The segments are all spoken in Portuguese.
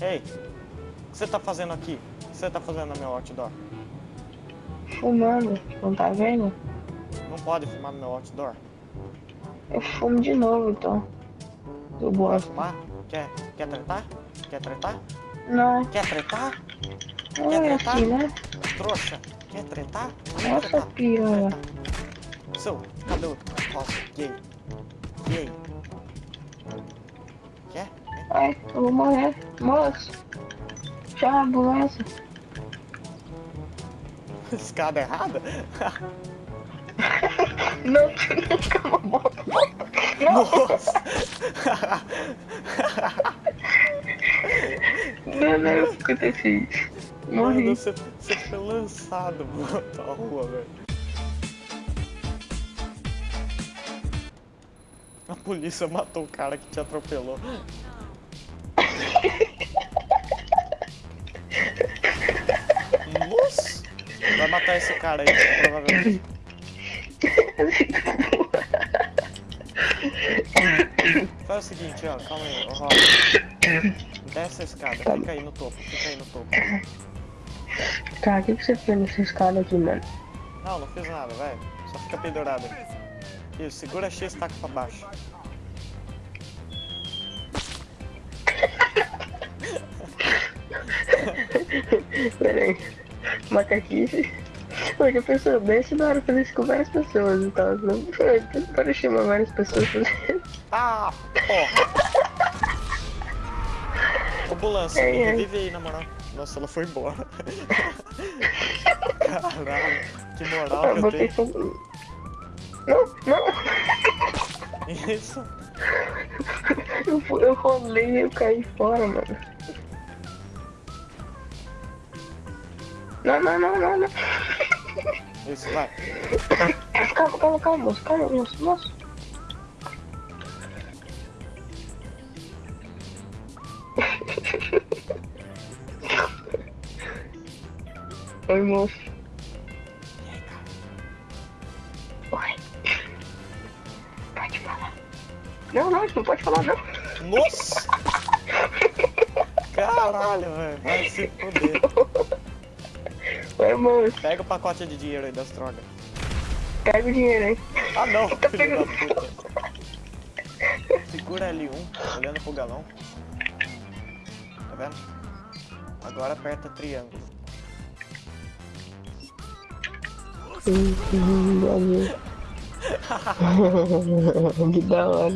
Ei, o que você tá fazendo aqui? O que você tá fazendo no meu outdoor? Fumando, não tá vendo? Não pode fumar no meu outdoor. Eu fumo de novo, então. Eu gosto. fumar? Quer, quer tretar? Quer tretar? Não, Quer tretar? não Quer é tretar? assim, né? Trouxa? Quer tretar? Quer Nossa, tretar? piranha. Seu, cadê o Nossa, gay? Gay? Ai, eu vou morrer. Moço. Chama a ambulância. Escada errada? Não, calma, boca. Nossa! Não, não, o que aconteceu? Mano, Morri. você, você foi lançado pra rua, velho. A polícia matou o cara que te atropelou. Matar esse cara aí, provavelmente. Faz o seguinte, ó, calma aí, ó, rola. Desce a escada, fica aí no topo, fica aí no topo. Cara, o que, que você fez nessa escada aqui, mano? Não, não fiz nada, vai. Só fica pendurado. Isso, segura X e taca pra baixo. Pera aí. Macaquice. Porque a pessoa desce na hora de fazer isso com várias pessoas e tal. Não para chamar várias pessoas pra fazer. Ah, porra! Ambulância, Ei, me ei. revive aí, na moral. Nossa, ela foi embora. Caralho, que moral Eu que eu tenho. só. Não, não! Isso. Eu, eu rolei e eu caí fora, mano. Não, não, não, não, não. Isso, vai. Calma, calma, calma, moço, calma, moço, moço. Oi, moço. Oi. Pode falar. Não, não, não pode falar, não. Nossa! Caralho, velho. Vai se foder. Oi, moço. Pega o pacote de dinheiro aí das drogas. Pega o dinheiro aí. Ah, não, Tá pegando. Segura L1, olhando pro galão. Tá vendo? Agora aperta triângulo. Que da hora.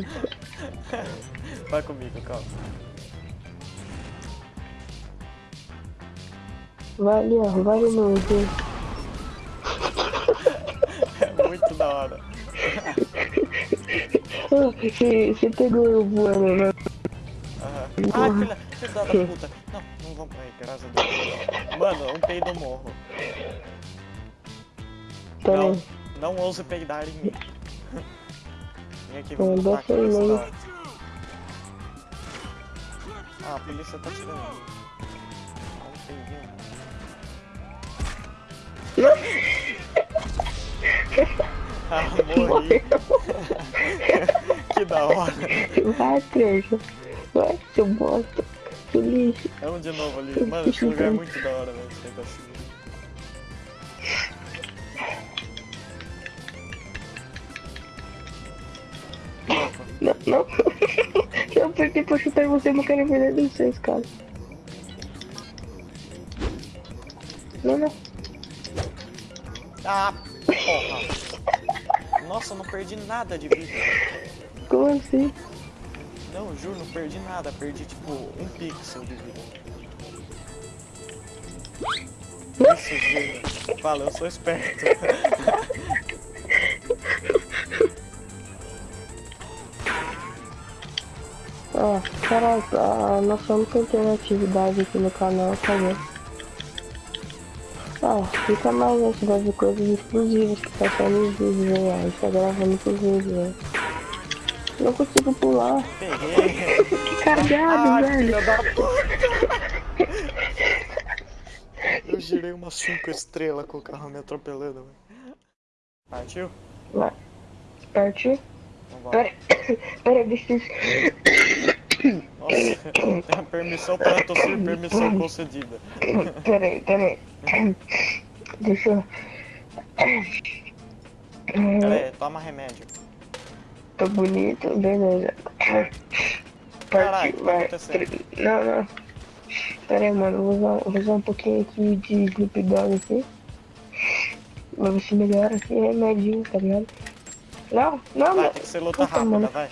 Vai comigo, calma. Vai ali, ó, ali no. É muito da hora. Ah, Você você pegou eu voando, né? Aham. Ai, filha, filha da puta. Não, não vamos pra aí, graças a Deus. Mano, um peido morro. Tá Não, bem. não ouse peidar em mim. Vem aqui, Não, vamos da hora. Ah, a polícia tá tirando. Dá um Ah, morri. que da hora. Vai, trouxa. Vai, seu bosta. Seu lixo. Vamos de novo ali. Mano, esse lugar é muito da hora, velho. Esse negocinho. Opa. Não, não. Eu perdi pra chutar você, não quero ver nem vocês, cara. Não, não. Ah, porra. Nossa, eu não perdi nada de vida. Como assim? Não, juro, não perdi nada. Perdi, tipo, um pixel de vida. Isso, gênio. Fala, eu sou esperto. Ó, caralho, a nossa única interatividade aqui no canal, tá vendo? Ó, fica mais esse de coisas exclusivas que tá só nos vídeos ó. A gente tá gravando pros vídeos, né? Não consigo pular. Cagado, Ai, velho. filha da puta. Eu girei umas 5 estrelas com o carro me atropelando, velho. Partiu? Vai. Partiu? Vambora. Pera, pera, deixa eu... Nossa, permissão para tossir, permissão concedida. Peraí, peraí. Deixa eu. Pera aí, toma remédio. Tá bonito, beleza. Caralho, tá vai. Não, não. Pera aí, mano. Vou usar, vou usar um pouquinho aqui de Sleep Dog aqui. Pra ver se melhora aqui. Remedinho, tá ligado? Não, não, Vai, não. tem que ser luta Puta, rápida, mano. vai.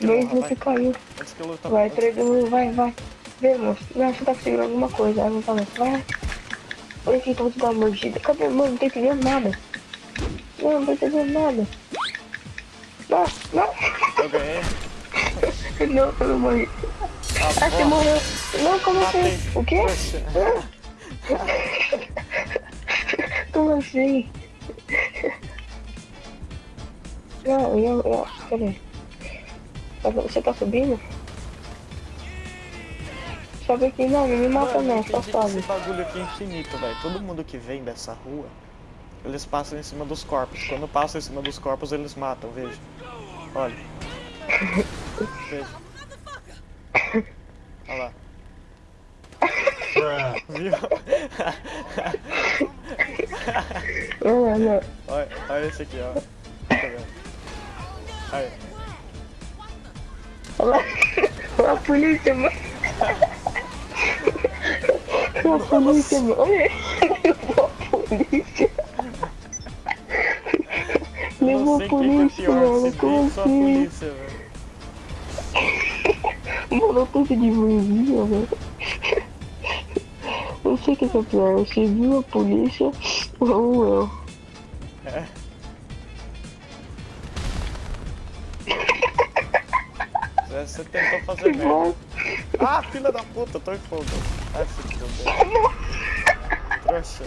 Antes que vai. caiu. Antes que Vai, antes- 3, 2, 1, vai, vai. Vê, moço. Não, você tá conseguindo alguma coisa. Ah, não tá. Vai. Olha aqui, então vou te dar uma mordida. Cadê? Mano, não tô entendendo nada. Não, não tô entendendo nada. Não, não. Eu ganhei. Não, eu não morri. Ah, você morreu. Não, como assim? O quê? Como assim? Não, eu, eu, peraí. Tá- Você tá subindo? Sobe aqui, não, não me mata Mano, não, só sobe. esse bagulho aqui é infinito, velho. Todo mundo que vem dessa rua, eles passam em cima dos corpos. Quando passam em cima dos corpos, eles matam, veja. Olha. Veja. Olha lá. Viu? Olha, olha esse aqui, ó. Tá vendo? Aí. Olha lá. Olha a polícia, mano. Olha a polícia, mano. Olha Levou a polícia. Levou a polícia, mano. Como assim? Mano, eu tô de mãozinha, velho. Não sei o que que é pior, você viu a polícia ou eu? É. Você- tentou fazer merda. Igual. Ah, filha da puta, tô em fogo. Ai, se fuder. Trouxa.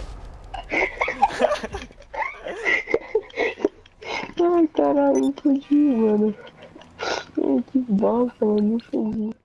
Ai, caralho, não entendi, mano. Ai, que bosta, mano, não entendi.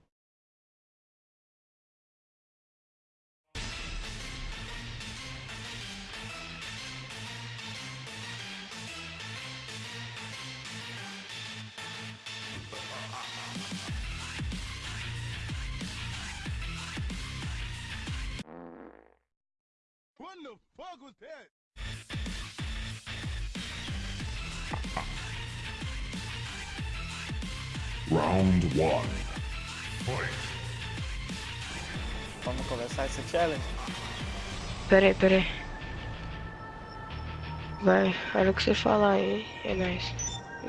What the fuck was that? Round one. Vamos começar esse challenge? Pera aí, pera aí. Vai, olha o que você falar aí, é nóis.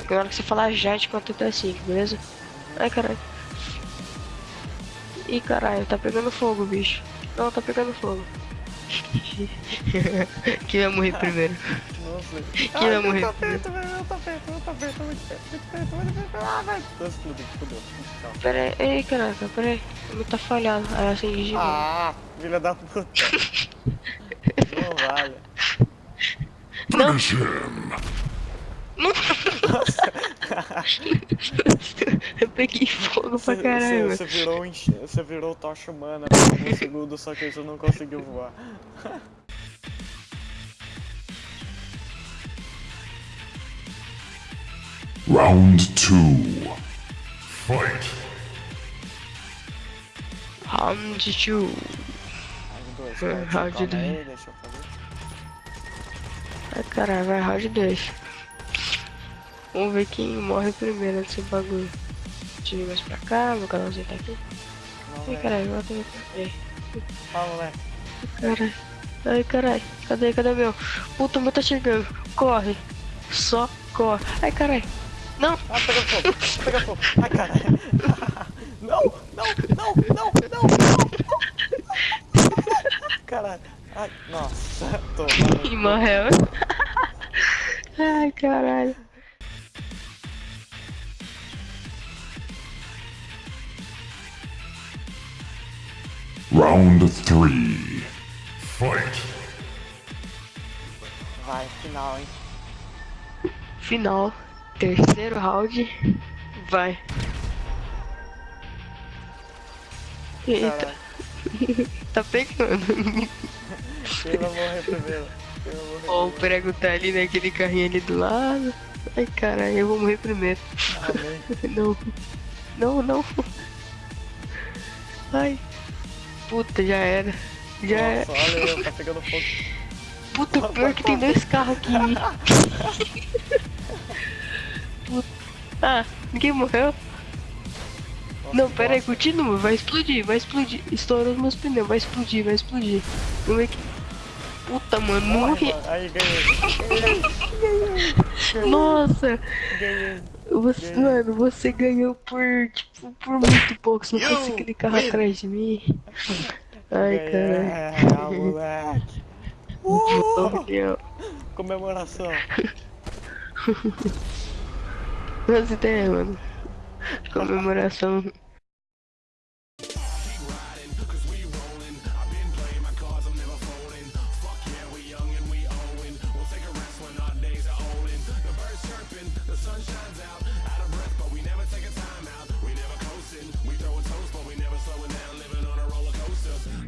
Na hora que você falar já, te conta até 5, beleza? Ai, caralho. Ih, caralho, tá pegando fogo, bicho. Não, tá pegando fogo. Quem vai morrer primeiro? Não sei. Quem vai morrer Tá primeiro? perto, velho. Tá perto, tá perto, muito perto, muito perto, muito perto. Ah, vai. Tô explodindo, fudeu. Tchau. Pera aí, ei, caraca, pera aí. Meu tá falhado. Aí assim, de novo. Ah, filha da puta. Não vale. Finish him. Eu peguei fogo pra caralho, Você virou, um você virou tocha humana por um segundo, só que você não conseguiu voar. Round two. Fight. Round 2. Round 2, É, calma round aí, dois. deixa eu fazer. Ai, caralho, vai round 2. Vamos ver quem morre primeiro nesse bagulho. Deixa eu mais pra cá, meu canalzinho tá aqui. Ai, velho. caralho, volta aqui. Aí, Fala, moleque. caralho. Ai, caralho. Cadê, cadê meu? Puta, meu tá chegando. Corre. Só corre. Ai, caralho. Não. Ah, pega fogo, pega fogo. Ai, caralho. Não, não, não, não, não, não. Caralho. Ai, nossa, tô. Ih, morreu. Ai, caralho. Round three. Fight. Vai, final, hein. Final. Terceiro round. Vai. Eita, tá pegando. Primeiro? Quem vai morrer Ó, o prego tá ali naquele carrinho ali do lado. Ai, caralho, eu vou morrer primeiro. Amém. Não. Não, não. Ai. Puta, já era. Já era. Nossa, olha eu, tá pegando fogo. Puta, pior que tem dois carros aqui. Ah, ninguém morreu? Nossa, Não, pera aí, continua, vai explodir, vai explodir. Estourou os meus pneus, vai explodir, vai explodir. Vamos ver que. Puta, mano, mano. Aí, ganhei. Nossa, Ganhei. Você, Ganhei. mano, você ganhou por, tipo, por muito pouco. Você não conseguiu win. atrás de mim. Ai, caralho. ah, moleque. Uh! Comemoração. As ideias, mano. Comemoração.